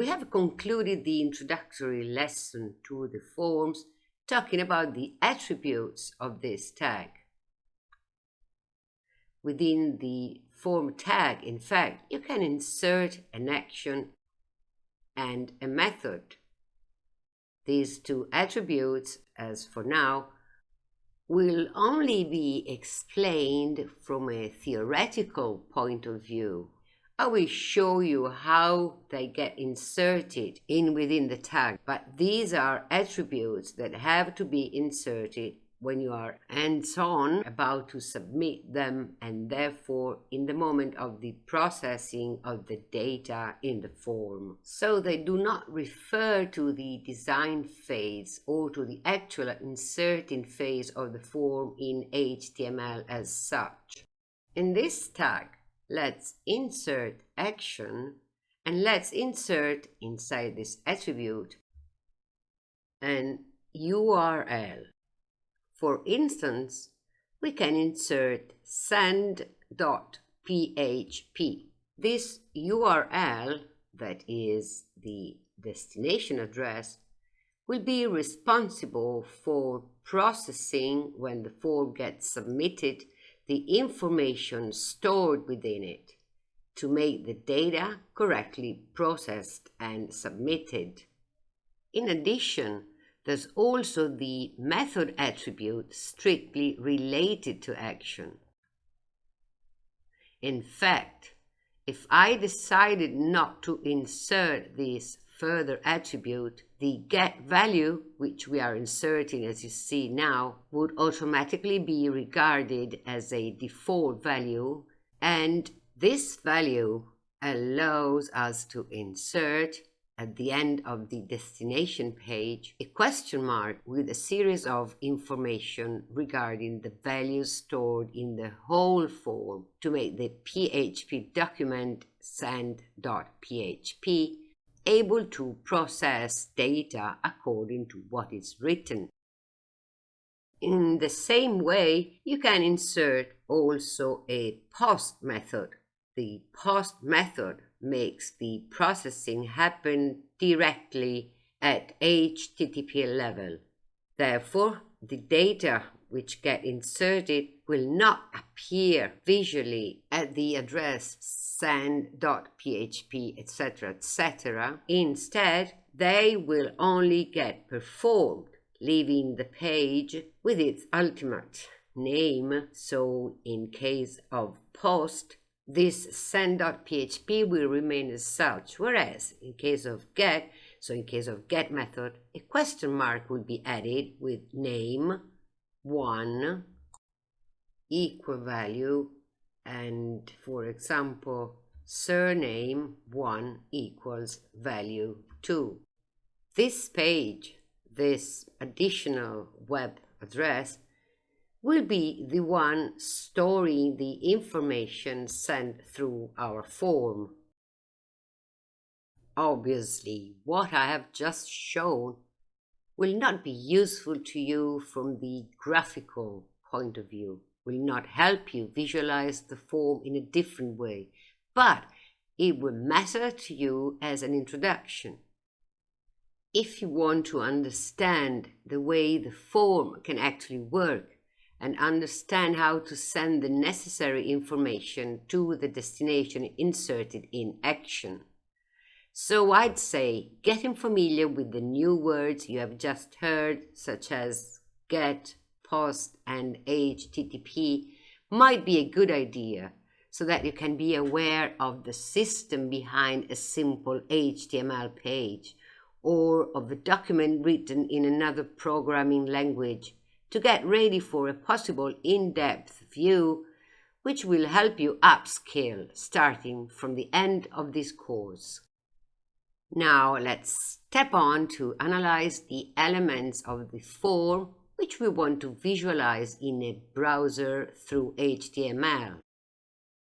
We have concluded the introductory lesson to the forms talking about the attributes of this tag. Within the form tag, in fact, you can insert an action and a method. These two attributes, as for now, will only be explained from a theoretical point of view I will show you how they get inserted in within the tag, but these are attributes that have to be inserted when you are hands-on about to submit them and therefore in the moment of the processing of the data in the form. So they do not refer to the design phase or to the actual inserting phase of the form in HTML as such. In this tag, let's insert action and let's insert inside this attribute an URL. For instance, we can insert send.php. This URL, that is the destination address, will be responsible for processing when the form gets submitted the information stored within it to make the data correctly processed and submitted. In addition, there's also the method attribute strictly related to action. In fact, if I decided not to insert this further attribute, the get value, which we are inserting as you see now, would automatically be regarded as a default value. And this value allows us to insert at the end of the destination page a question mark with a series of information regarding the values stored in the whole form to make the PHP document send.php able to process data according to what is written. In the same way, you can insert also a post method. The post method makes the processing happen directly at HTTP level. Therefore, the data which get inserted will not appear visually at the address send.php, etc., etc. Instead, they will only get performed, leaving the page with its ultimate name. So, in case of post, this send.php will remain as such, whereas in case of get, so in case of get method, a question mark will be added with name 1 equal value and for example surname 1 equals value 2. This page, this additional web address will be the one storing the information sent through our form. Obviously, what I have just shown will not be useful to you from the graphical point of view, will not help you visualize the form in a different way, but it will matter to you as an introduction. If you want to understand the way the form can actually work and understand how to send the necessary information to the destination inserted in action, so I'd say getting familiar with the new words you have just heard, such as get, post, and HTTP, might be a good idea so that you can be aware of the system behind a simple HTML page or of a document written in another programming language to get ready for a possible in-depth view which will help you upskill starting from the end of this course. Now let's step on to analyze the elements of the form which we want to visualize in a browser through HTML.